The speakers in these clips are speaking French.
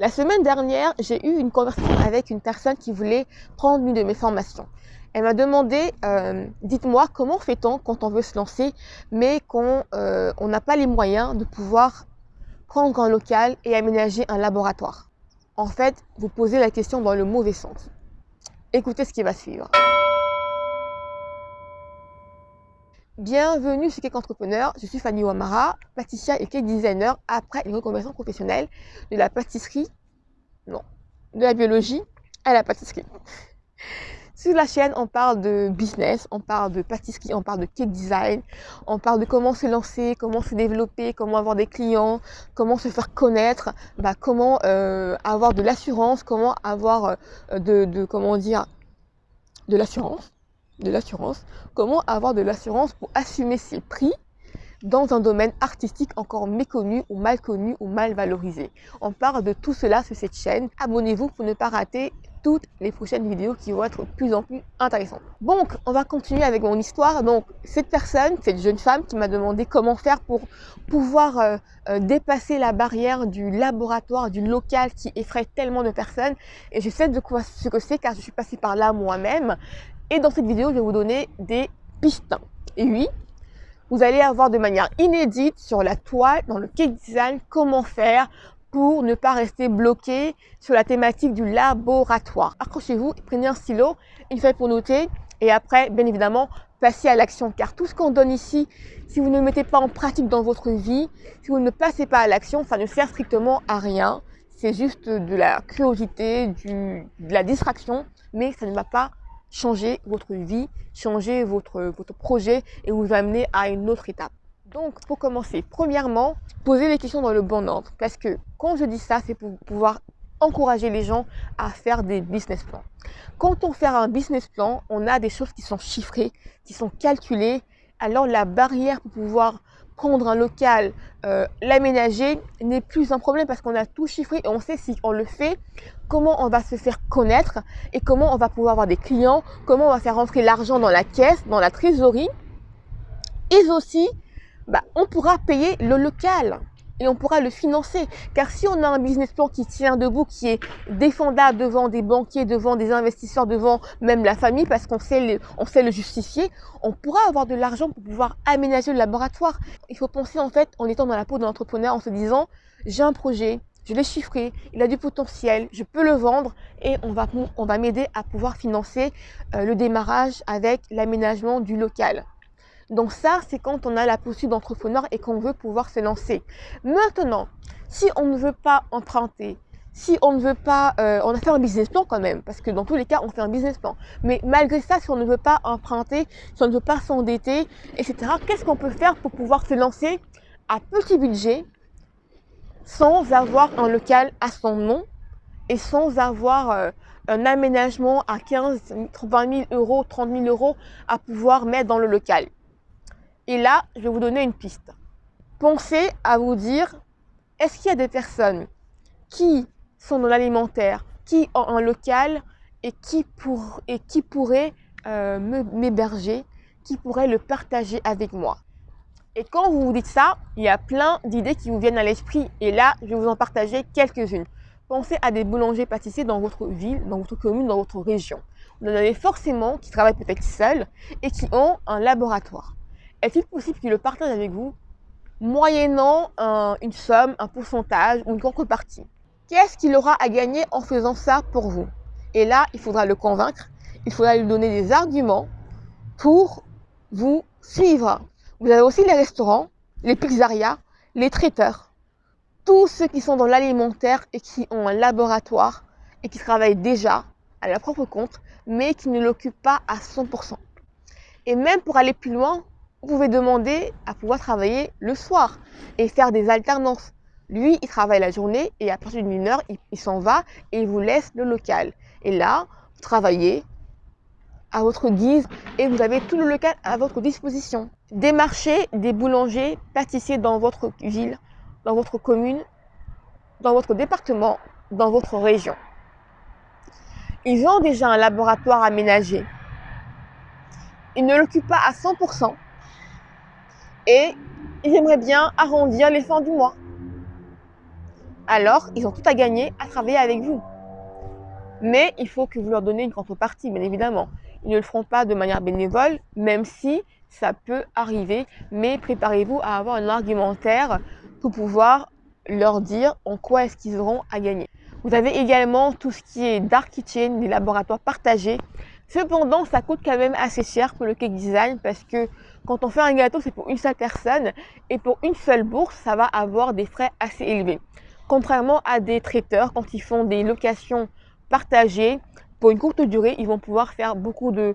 La semaine dernière, j'ai eu une conversation avec une personne qui voulait prendre une de mes formations. Elle m'a demandé, euh, dites-moi comment fait-on quand on veut se lancer, mais qu'on euh, n'a pas les moyens de pouvoir prendre un local et aménager un laboratoire? En fait, vous posez la question dans le mauvais sens. Écoutez ce qui va suivre. Bienvenue chez Cake Entrepreneur, je suis Fanny Ouamara, pâtissière et cake designer après une reconversion professionnelle de la pâtisserie, non, de la biologie à la pâtisserie. Sur la chaîne, on parle de business, on parle de pâtisserie, on parle de cake design, on parle de comment se lancer, comment se développer, comment avoir des clients, comment se faire connaître, bah, comment euh, avoir de l'assurance, comment avoir euh, de, comment dire, de l'assurance de l'assurance, comment avoir de l'assurance pour assumer ses prix dans un domaine artistique encore méconnu ou mal connu ou mal valorisé? On parle de tout cela sur cette chaîne. Abonnez-vous pour ne pas rater toutes les prochaines vidéos qui vont être de plus en plus intéressantes. Donc, on va continuer avec mon histoire. Donc, cette personne, cette jeune femme qui m'a demandé comment faire pour pouvoir euh, euh, dépasser la barrière du laboratoire, du local qui effraie tellement de personnes. Et je sais de quoi ce que c'est car je suis passée par là moi-même. Et dans cette vidéo, je vais vous donner des pistes. Et oui, vous allez avoir de manière inédite sur la toile, dans le cake design, comment faire pour ne pas rester bloqué sur la thématique du laboratoire. Accrochez-vous, prenez un stylo, une feuille pour noter et après, bien évidemment, passez à l'action. Car tout ce qu'on donne ici, si vous ne le mettez pas en pratique dans votre vie, si vous ne passez pas à l'action, ça ne sert strictement à rien. C'est juste de la curiosité, de la distraction, mais ça ne va pas changer votre vie, changer votre, votre projet et vous amener à une autre étape. Donc, pour commencer, premièrement, posez les questions dans le bon ordre. Parce que quand je dis ça, c'est pour pouvoir encourager les gens à faire des business plans. Quand on fait un business plan, on a des choses qui sont chiffrées, qui sont calculées. Alors, la barrière pour pouvoir prendre un local, euh, l'aménager n'est plus un problème parce qu'on a tout chiffré et on sait si on le fait, comment on va se faire connaître et comment on va pouvoir avoir des clients, comment on va faire rentrer l'argent dans la caisse, dans la trésorerie. Et aussi, bah, on pourra payer le local et on pourra le financer. Car si on a un business plan qui tient debout, qui est défendable devant des banquiers, devant des investisseurs, devant même la famille, parce qu'on sait, le, justifier, on pourra avoir de l'argent pour pouvoir aménager le laboratoire. Il faut penser en fait en étant dans la peau de l'entrepreneur, en se disant, j'ai un projet, je l'ai chiffré, il a du potentiel, je peux le vendre et on va, on va m'aider à pouvoir financer euh, le démarrage avec l'aménagement du local. Donc ça, c'est quand on a la posture d'entrepreneur et qu'on veut pouvoir se lancer. Maintenant, si on ne veut pas emprunter, si on ne veut pas, euh, on a fait un business plan quand même, parce que dans tous les cas, on fait un business plan. Mais malgré ça, si on ne veut pas emprunter, si on ne veut pas s'endetter, etc., qu'est-ce qu'on peut faire pour pouvoir se lancer à petit budget, sans avoir un local à son nom et sans avoir euh, un aménagement à 15, 20 000 euros, 30 000 euros à pouvoir mettre dans le local? Et là, je vais vous donner une piste. Pensez à vous dire, est-ce qu'il y a des personnes qui sont dans l'alimentaire, qui ont un local et qui, pourraient euh, m'héberger, qui pourraient le partager avec moi? Et quand vous vous dites ça, il y a plein d'idées qui vous viennent à l'esprit. Et là, je vais vous en partager quelques-unes. Pensez à des boulangers pâtissiers dans votre ville, dans votre commune, dans votre région. Vous en avez forcément qui travaillent peut-être seuls et qui ont un laboratoire est-il possible qu'il le partage avec vous moyennant une somme, un pourcentage ou une contrepartie? Qu'est-ce qu'il aura à gagner en faisant ça pour vous? Et là, il faudra le convaincre, il faudra lui donner des arguments pour vous suivre. Vous avez aussi les restaurants, les pizzerias, les traiteurs, tous ceux qui sont dans l'alimentaire et qui ont un laboratoire et qui travaillent déjà à leur propre compte, mais qui ne l'occupent pas à 100%. Et même pour aller plus loin, vous pouvez demander à pouvoir travailler le soir et faire des alternances. Lui, il travaille la journée et à partir d'une heure, il, s'en va et il vous laisse le local. Et là, vous travaillez à votre guise et vous avez tout le local à votre disposition. Démarchez des boulangers, pâtissiers dans votre ville, dans votre commune, dans votre département, dans votre région. Ils ont déjà un laboratoire aménagé. Ils ne l'occupent pas à 100%, et ils aimeraient bien arrondir les fins du mois. alors ils ont tout à gagner à travailler avec vous. Mais il faut que vous leur donnez une contrepartie, bien évidemment. Ils ne le feront pas de manière bénévole, même si ça peut arriver. Mais préparez-vous à avoir un argumentaire pour pouvoir leur dire en quoi est-ce qu'ils auront à gagner. Vous avez également tout ce qui est dark kitchen, des laboratoires partagés. Cependant, ça coûte quand même assez cher pour le cake design parce que quand on fait un gâteau, c'est pour une seule personne et pour une seule bourse, ça va avoir des frais assez élevés. Contrairement à des traiteurs, quand ils font des locations partagées, pour une courte durée, ils vont pouvoir faire beaucoup de,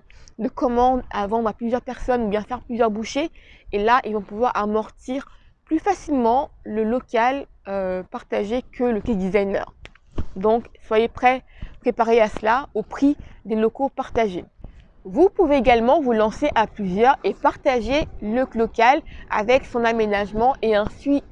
commandes à vendre à plusieurs personnes ou bien faire plusieurs bouchées. Et là, ils vont pouvoir amortir plus facilement le local euh, partagé que le cake designer. Donc, soyez prêts, préparés à cela au prix des locaux partagés. Vous pouvez également vous lancer à plusieurs et partager le local avec son aménagement et ainsi,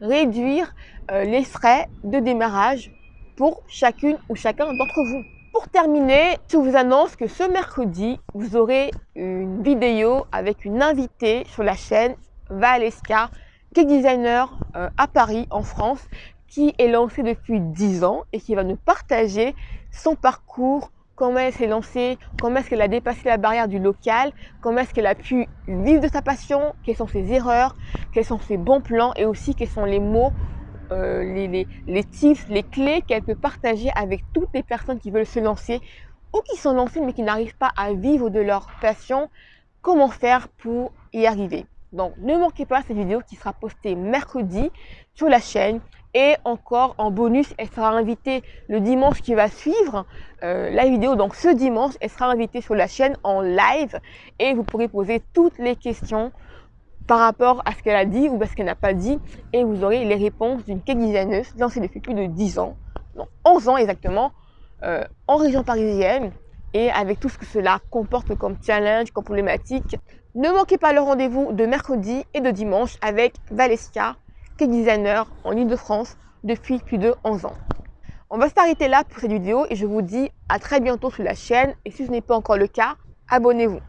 réduire euh, les frais de démarrage pour chacune ou chacun d'entre vous. Pour terminer, je vous annonce que ce mercredi, vous aurez une vidéo avec une invitée sur la chaîne Valeska, qui est designer euh, à Paris en France qui est lancée depuis 10 ans et qui va nous partager son parcours, comment elle s'est lancée, comment est-ce qu'elle a dépassé la barrière du local, comment est-ce qu'elle a pu vivre de sa passion, quelles sont ses erreurs, quels sont ses bons plans et aussi quels sont les mots, euh, les, les, les tips, les clés qu'elle peut partager avec toutes les personnes qui veulent se lancer ou qui sont lancées mais qui n'arrivent pas à vivre de leur passion, comment faire pour y arriver. Donc ne manquez pas cette vidéo qui sera postée mercredi sur la chaîne. Et encore en bonus, elle sera invitée le dimanche qui va suivre euh, la vidéo. Donc ce dimanche, elle sera invitée sur la chaîne en live et vous pourrez poser toutes les questions par rapport à ce qu'elle a dit ou à ce qu'elle n'a pas dit et vous aurez les réponses d'une cake lancée depuis plus de 10 ans, non 11 ans exactement, euh, en région parisienne et avec tout ce que cela comporte comme challenge, comme problématique. Ne manquez pas le rendez-vous de mercredi et de dimanche avec Designer en Ile-de-France depuis plus de 11 ans. On va s'arrêter là pour cette vidéo et je vous dis à très bientôt sur la chaîne et si ce n'est pas encore le cas, abonnez-vous.